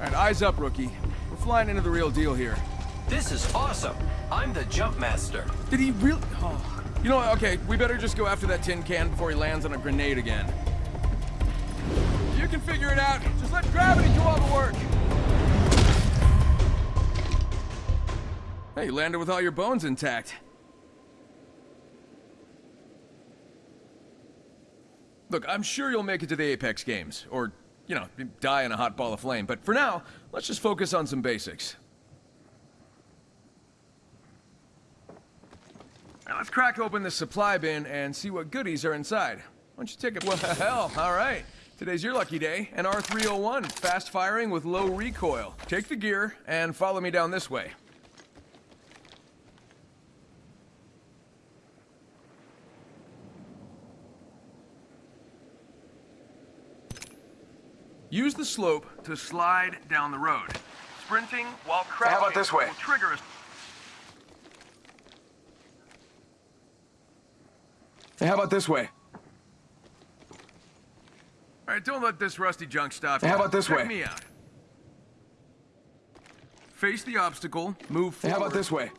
Alright, eyes up, rookie. We're flying into the real deal here. This is awesome. I'm the jump master. Did he really? Oh. You know what? Okay, we better just go after that tin can before he lands on a grenade again. You can figure it out. Just let gravity do all the work. Hey, you landed with all your bones intact. Look, I'm sure you'll make it to the Apex Games, or, you know, die in a hot ball of flame, but for now, let's just focus on some basics. Now let's crack open the supply bin and see what goodies are inside. Why don't you take it? Well, hell, all right. Today's your lucky day. An R301, fast firing with low recoil. Take the gear and follow me down this way. Use the slope to slide down the road. Sprinting while crouching How about this way? will trigger a... Hey, how about this way? All right, don't let this rusty junk stop you. How about this Check way? me out. Face the obstacle, move forward. how about this way?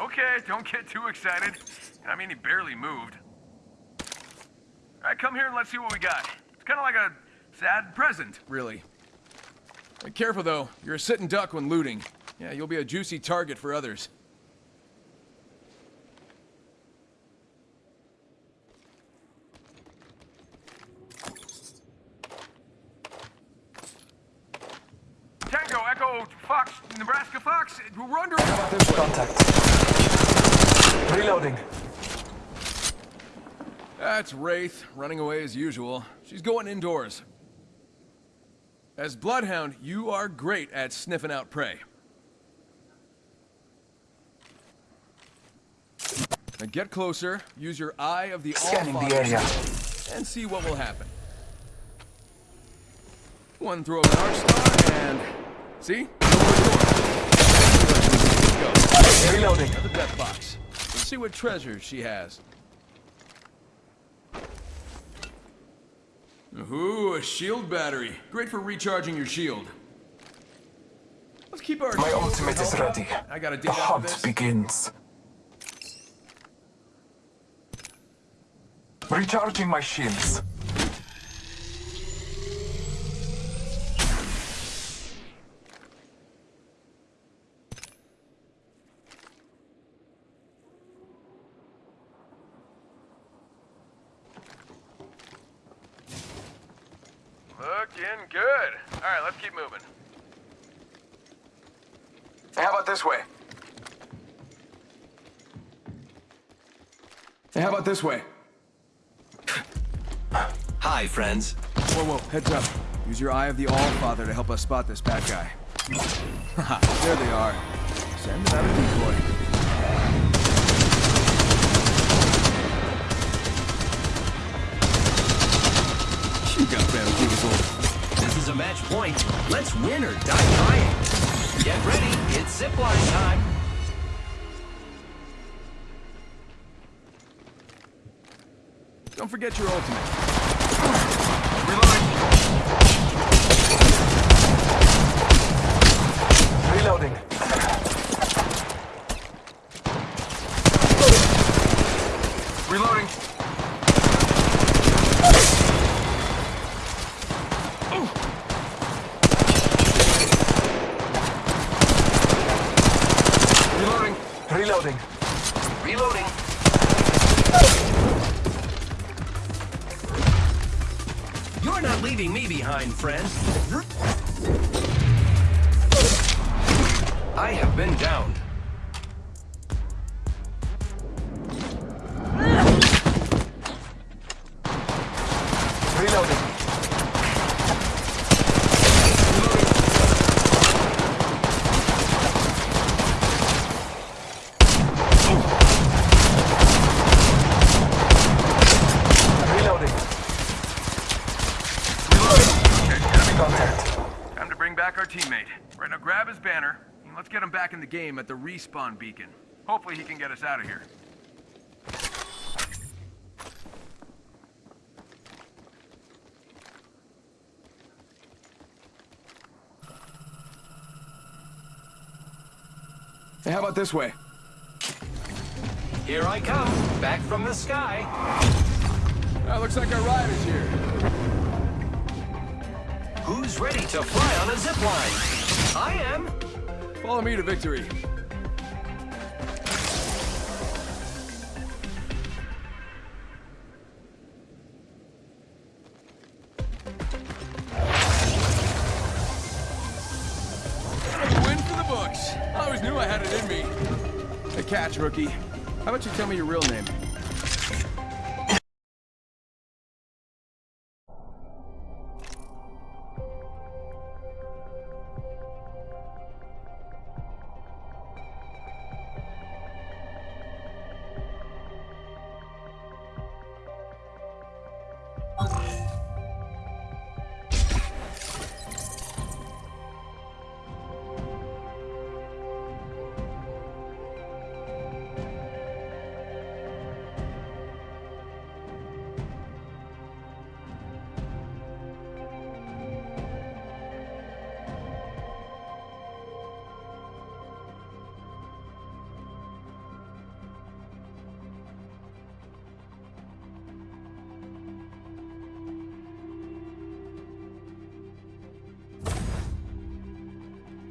Okay, don't get too excited. I mean, he barely moved. All right, come here and let's see what we got. It's kind of like a sad present, really. Hey, careful, though. You're a sitting duck when looting. Yeah, you'll be a juicy target for others. We're under... How about this way? Contact. Reloading. That's Wraith, running away as usual. She's going indoors. As Bloodhound, you are great at sniffing out prey. Now get closer, use your eye of the Scanning the area. and see what will happen. One throw of an arc star, and... See? Go. Reloading. The death box. Let's see what treasures she has. Ooh, a shield battery. Great for recharging your shield. Let's keep our. My ultimate is ready. I gotta dig The hunt this. begins. Recharging my shields. Looking good. All right, let's keep moving. Hey, how about this way? Hey, how about this way? Hi, friends. Whoa, whoa, heads up. Use your eye of the All-Father to help us spot this bad guy. There they are. Send them out a decoy. You got bamboozled. This is a match point. Let's win or die trying. Get ready. It's zipline time. Don't forget your ultimate. Friend. I have been downed. Back in the game at the respawn beacon. Hopefully he can get us out of here. Hey, how about this way? Here I come, back from the sky. Uh, looks like our ride is here. Who's ready to fly on a zip line? I am. Follow me to victory. Win for the books. I always knew I had it in me. A catch, rookie. How about you tell me your real name?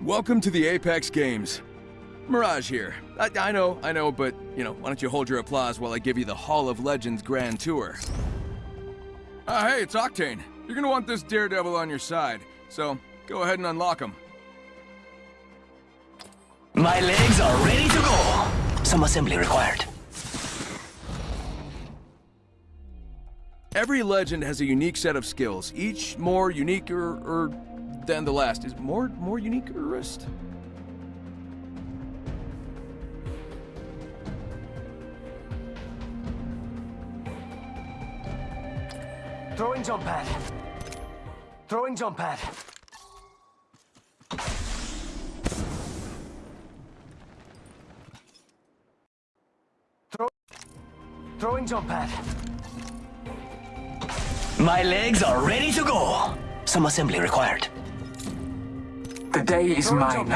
Welcome to the Apex Games. Mirage here. I, I know, I know, but, you know, why don't you hold your applause while I give you the Hall of Legends Grand Tour? Ah, hey, it's Octane. You're gonna want this Daredevil on your side, so go ahead and unlock him. My legs are ready to go. Some assembly required. Every legend has a unique set of skills, each more unique or, or than the last. Is more more unique or wrist? Throwing jump pad. Throwing jump pad. Throw Throwing jump pad. My legs are ready to go. Some assembly required. The day is mine.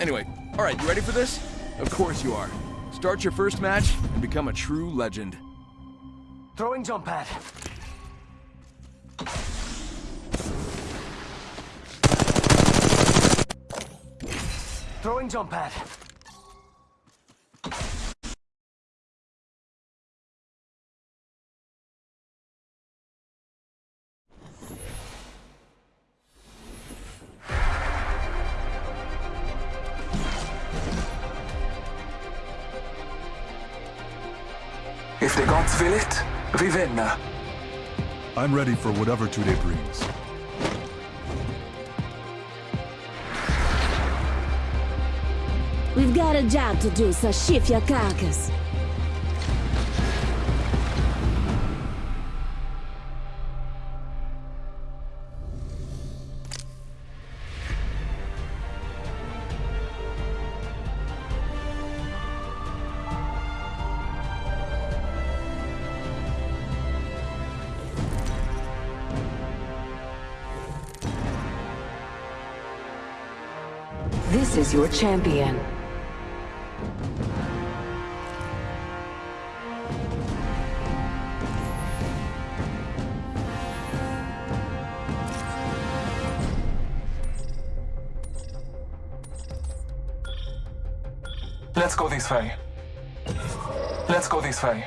Anyway, all right, you ready for this? Of course you are. Start your first match and become a true legend. Throwing jump pad. Throwing jump pad. If the gods will it, Vivenna. I'm ready for whatever today brings. We've got a job to do, so shift your carcass. This is your champion. Let's go this way. Let's go this way.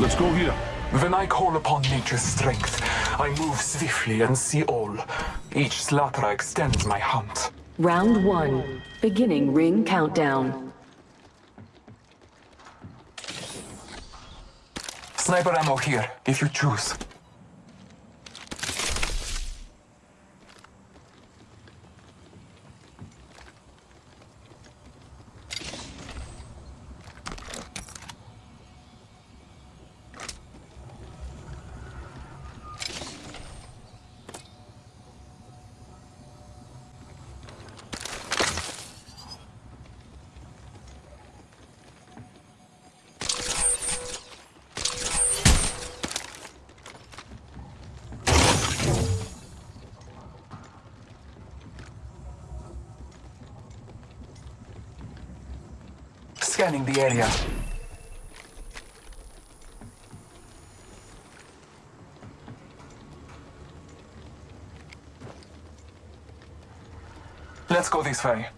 Let's go here. When I call upon nature's strength, I move swiftly and see all. Each slaughter extends my hunt. Round one. Beginning ring countdown. Sniper ammo here, if you choose. Scanning the area. Let's go this way.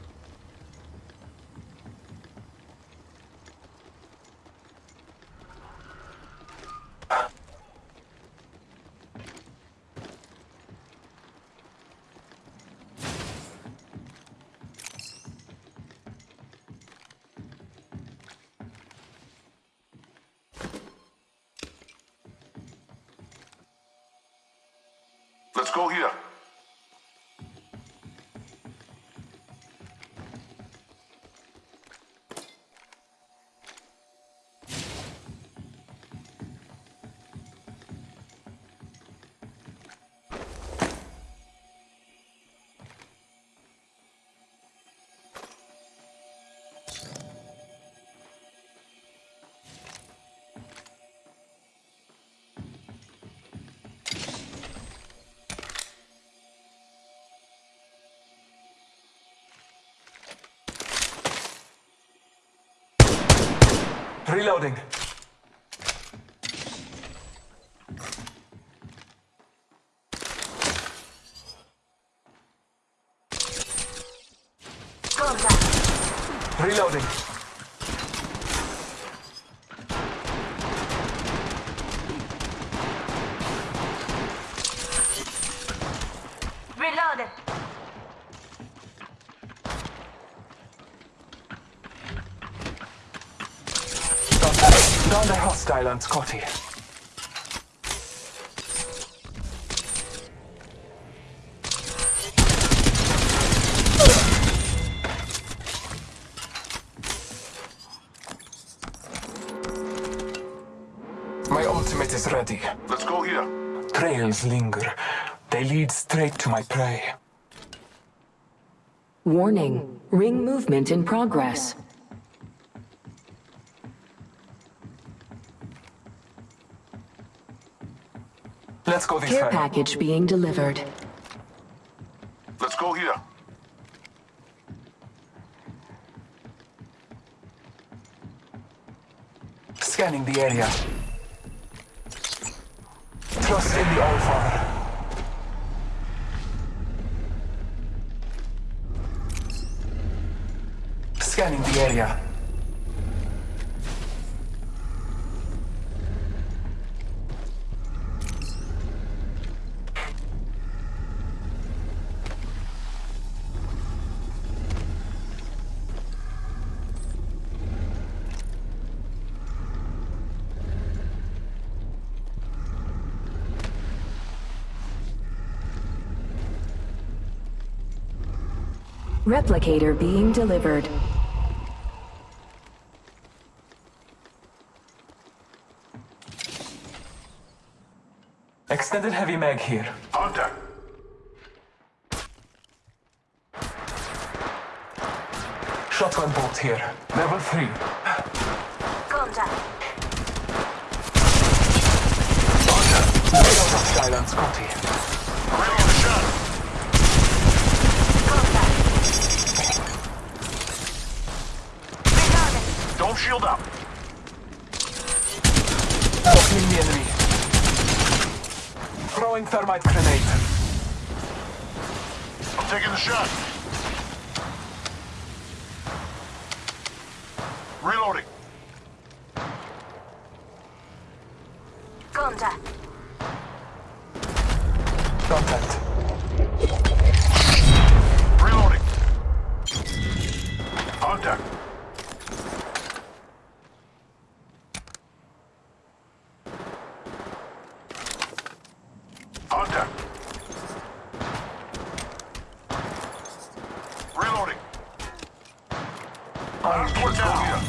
Reloading. Reloading. Reloaded. Down the hostile on Scotty. My ultimate is ready. Let's go here. Trails linger. They lead straight to my prey. Warning. Ring movement in progress. Let's go this Care way. package being delivered. Let's go here. Scanning the area. Trust in the Allfather. Scanning the area. Replicator being delivered. Extended heavy mag here. Contact. Shotgun bolt here. Level 3. Contact. Reload hostile on Scotty. Ready on the shot. Contact. Reloaded. Don't shield up. Opening the enemy. Throwing thermite grenade. I'm taking the shot. Reloading. Contact. Contact. Reloading. Contact. Contact. Reloading. Last one down here.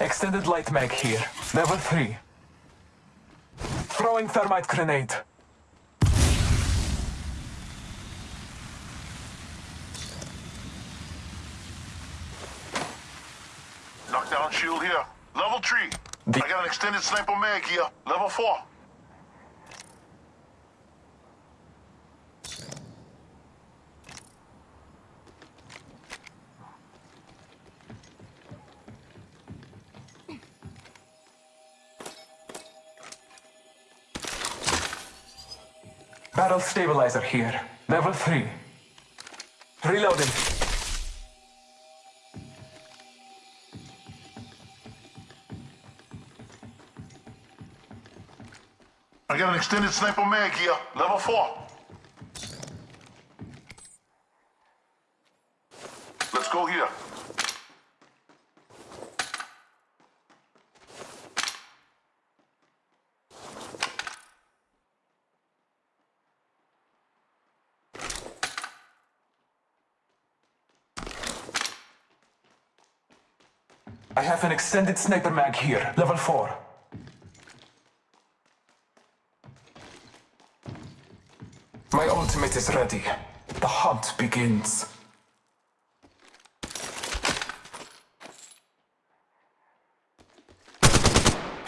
Extended light mag here. Level 3. Throwing thermite grenade. Knockdown shield here. Level 3. The- I got an extended sniper mag here. Level 4. Barrel stabilizer here. Level 3. Reloading. I got an extended sniper mag here. Level 4. Let's go here. I have an extended sniper mag here. Level 4. My ultimate is ready. The hunt begins.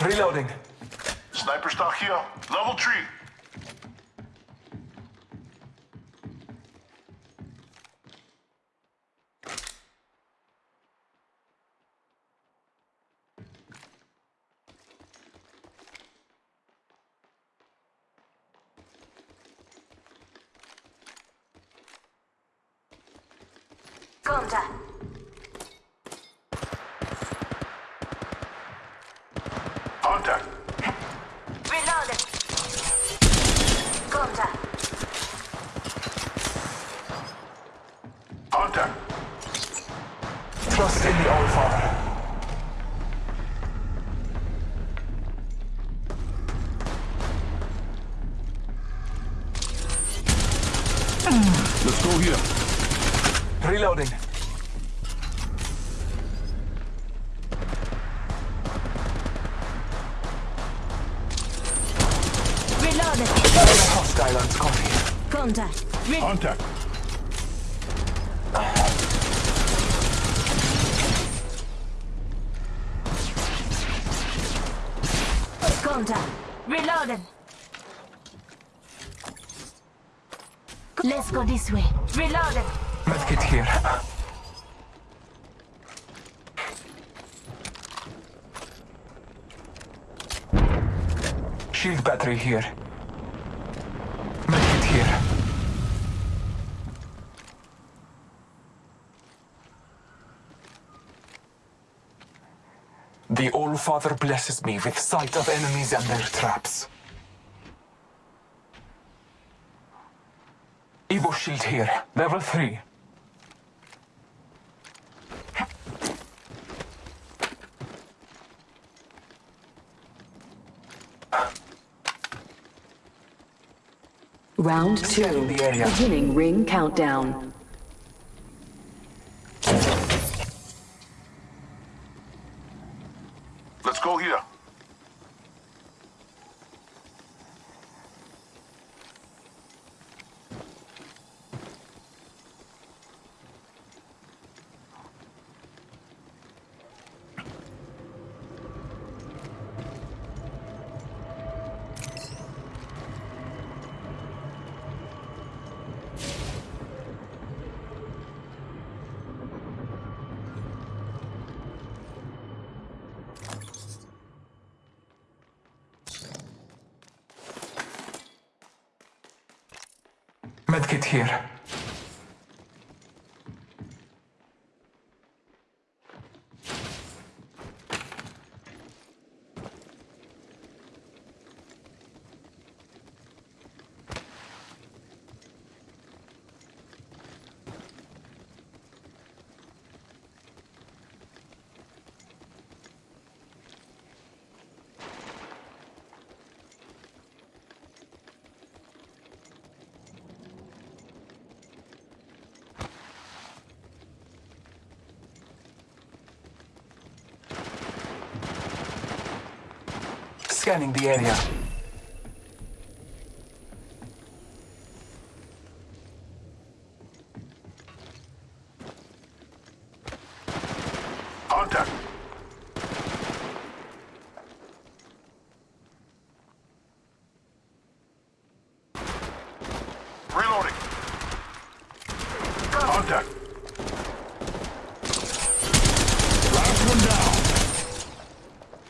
Reloading. Sniper stock here. Level 3. Contact. Contact. Reloading. Contact. Contact. Trust in the Allfather. Let's go here. Reloading. Reloaded. Hostile on coffee. Contact. Contact. Contact. Reloaded. Let's go this way. Reloaded. Medkit here. Shield battery here. Make it here. The All-Father blesses me with sight of enemies and their traps. Evo shield here, level 3. Round two. Beginning ring countdown. Medkit here. Scanning the area. Contact. Reloading. Contact. Last one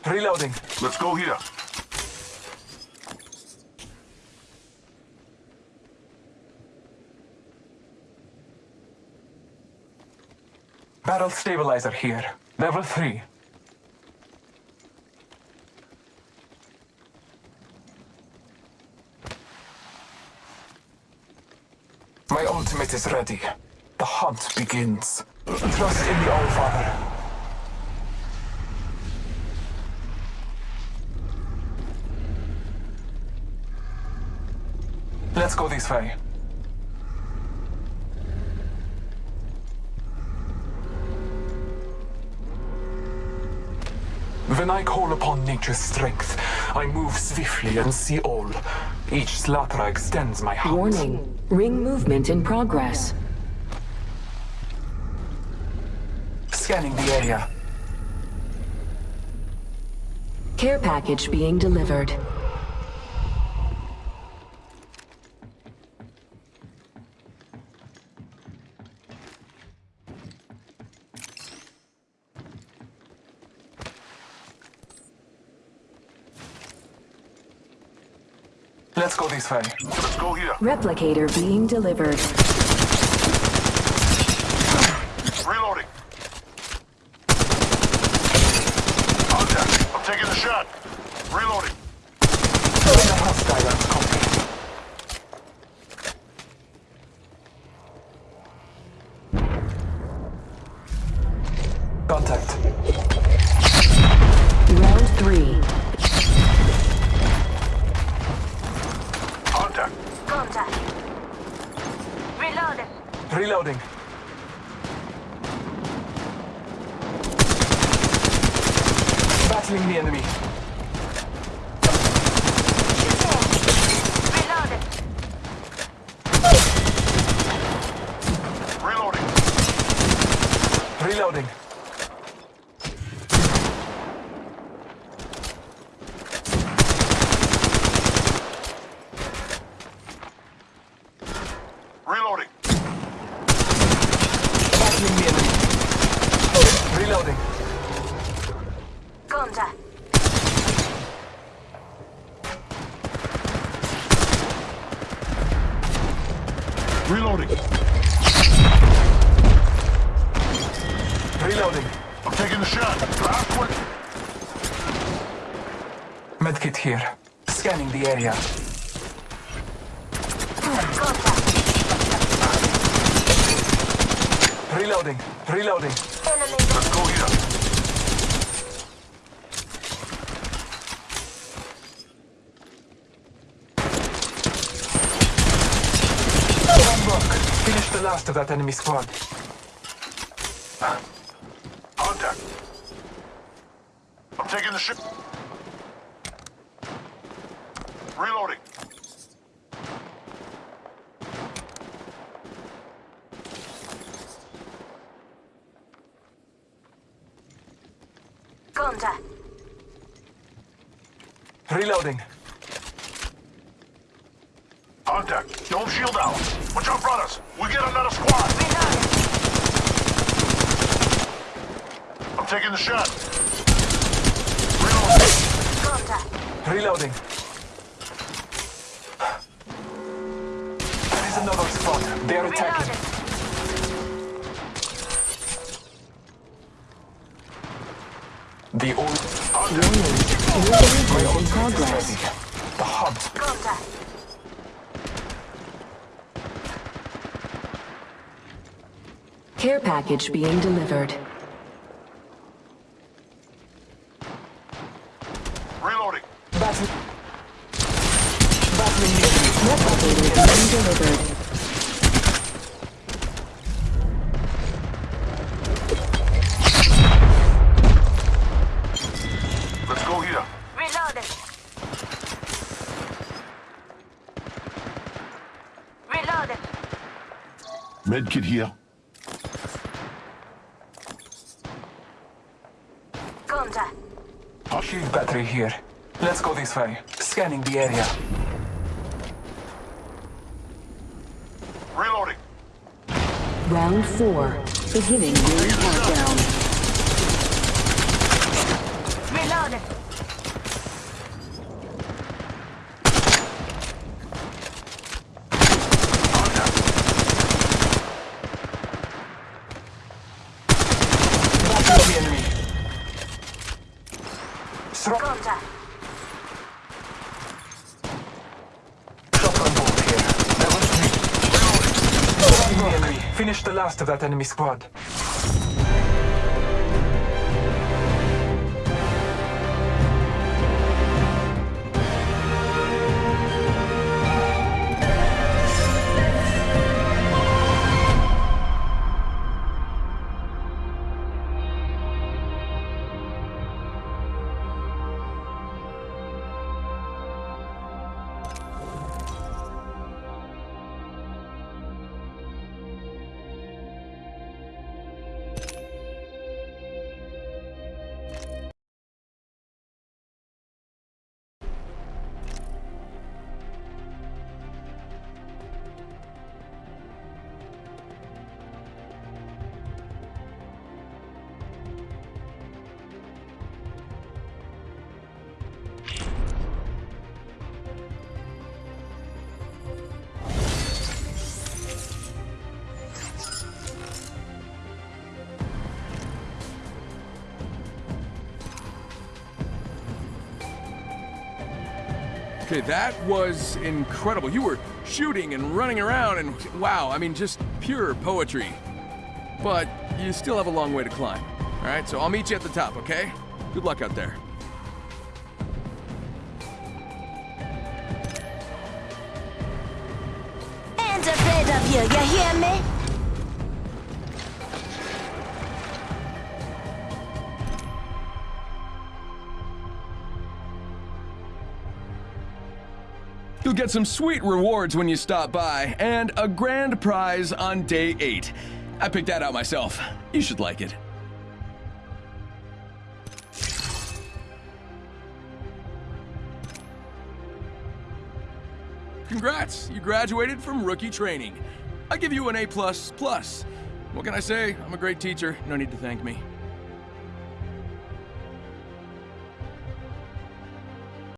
down. Reloading. Let's go here. Barrel stabilizer here. Level 3. My ultimate is ready. The hunt begins. Trust in the Allfather. Let's go this way. When I call upon nature's strength, I move swiftly and see all. Each slatra extends my hand. Warning. Ring movement in progress. Scanning the area. Care package being delivered. Let's go this way. Let's go here. Replicator being delivered. Reloading. Contact. I'm taking the shot. Reloading. Hostile and complete. Contact. Round three. Contact. Contact. Reloading. Reloading. Battling the enemy. Reloading. Reloading. Reloading. Reloading. Battling the enemy. Reloading. Contact. Reloading. Reloading. I'm taking the shot. Last one. Medkit here. Scanning the area. Contact. Reloading. Reloading. Enemy. Let's go here. One block. Finish the last of that enemy squad. Contact. I'm taking the shot. Reloading. Contact. Reloading. Contact. Don't shield out. Watch out, brothers. We get another squad. Reloading. I'm taking the shot. Reloading. Contact. Reloading. is another squad. They're attacking. Reloading. The old Warning. in progress. the. Contact. Care package being delivered. Reloading. Battle. Battling the enemy. Replicator being delivered. Let's go here. Reloading. Reloading. Medkit here. Contact. Shield battery here. Let's go this way. Scanning the area. Reloading. Round four. Beginning ring countdown. Reloading. Battling the enemy. Throw Contact. shotgun bolt here. Level three. Battling the enemy. Finish the last of that enemy squad. Okay, that was incredible. You were shooting and running around, and wow, I mean, just pure poetry. But you still have a long way to climb. All right, so I'll meet you at the top, okay? Good luck out there. Ain't afraid of you, you hear me? You'll get some sweet rewards when you stop by, and a grand prize on day eight. I picked that out myself. You should like it. Congrats, you graduated from rookie training. I give you an A++. What can I say? I'm a great teacher. No need to thank me.